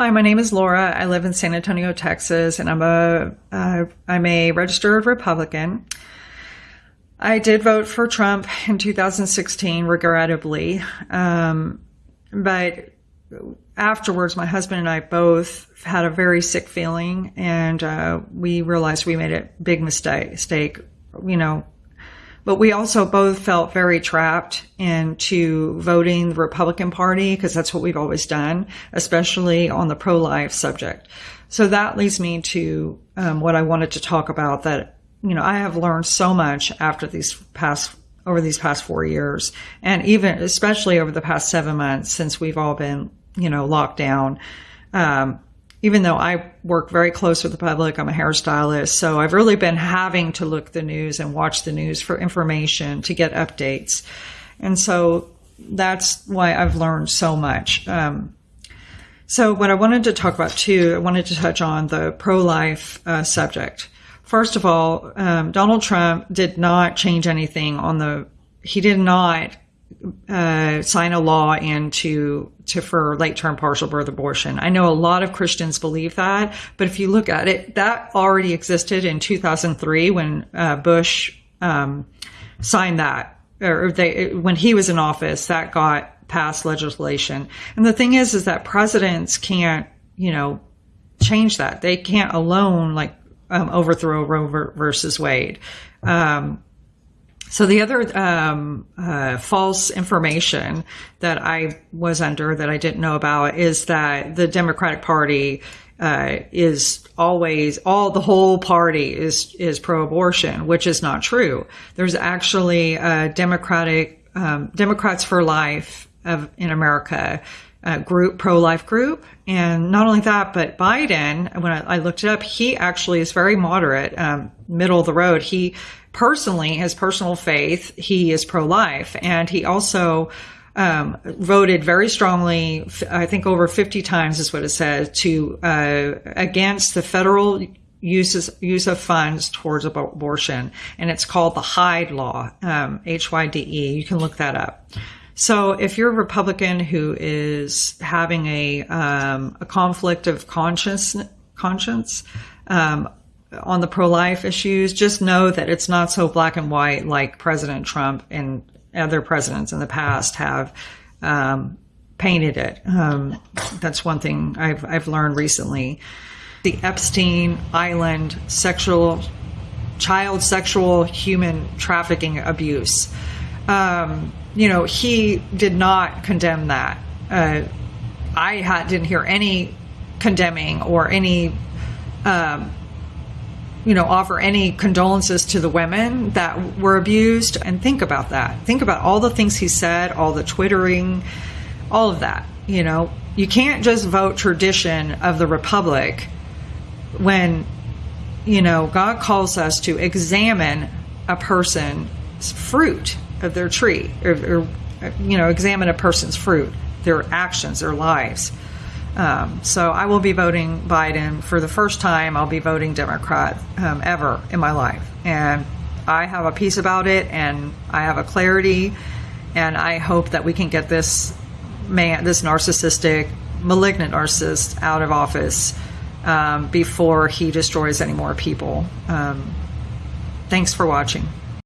Hi, my name is Laura. I live in San Antonio, Texas, and I'm a am uh, a registered Republican. I did vote for Trump in 2016, regrettably, um, but afterwards, my husband and I both had a very sick feeling, and uh, we realized we made a big mistake. You know, but we also both felt very trapped into voting the Republican Party because that's what we've always done, especially on the pro-life subject. So that leads me to um, what I wanted to talk about. That you know, I have learned so much after these past over these past four years, and even especially over the past seven months since we've all been you know locked down. Um, even though I work very close with the public, I'm a hairstylist. So I've really been having to look the news and watch the news for information to get updates. And so that's why I've learned so much. Um, so what I wanted to talk about too, I wanted to touch on the pro-life uh, subject. First of all, um, Donald Trump did not change anything on the, he did not uh, sign a law into to for late term partial birth abortion. I know a lot of Christians believe that, but if you look at it, that already existed in 2003 when uh, Bush um, signed that, or they when he was in office, that got passed legislation. And the thing is, is that presidents can't, you know, change that. They can't alone like um, overthrow Roe versus Wade. Um, so the other um, uh, false information that I was under that I didn't know about is that the Democratic Party uh, is always all the whole party is is pro-abortion, which is not true. There's actually a Democratic um, Democrats for Life of, in America uh, group, pro-life group. And not only that, but Biden, when I, I looked it up, he actually is very moderate, um, middle of the road. He personally, his personal faith, he is pro-life. And he also, um, voted very strongly, I think over 50 times is what it says, to, uh, against the federal uses use of funds towards abortion, and it's called the Hyde Law, um, H Y D E. You can look that up. So if you're a Republican who is having a um, a conflict of conscience conscience um, on the pro life issues, just know that it's not so black and white like President Trump and other presidents in the past have um, painted it. Um, that's one thing I've I've learned recently. The Epstein Island sexual child sexual human trafficking abuse. Um, you know, he did not condemn that. Uh, I had, didn't hear any condemning or any, um, you know, offer any condolences to the women that were abused. And think about that. Think about all the things he said, all the twittering, all of that. You know, you can't just vote tradition of the republic when, you know, God calls us to examine a person's fruit of their tree, or, or you know, examine a person's fruit, their actions, their lives. Um, so I will be voting Biden for the first time. I'll be voting Democrat um, ever in my life, and I have a peace about it, and I have a clarity, and I hope that we can get this man, this narcissistic, malignant narcissist, out of office um, before he destroys any more people. Um, thanks for watching.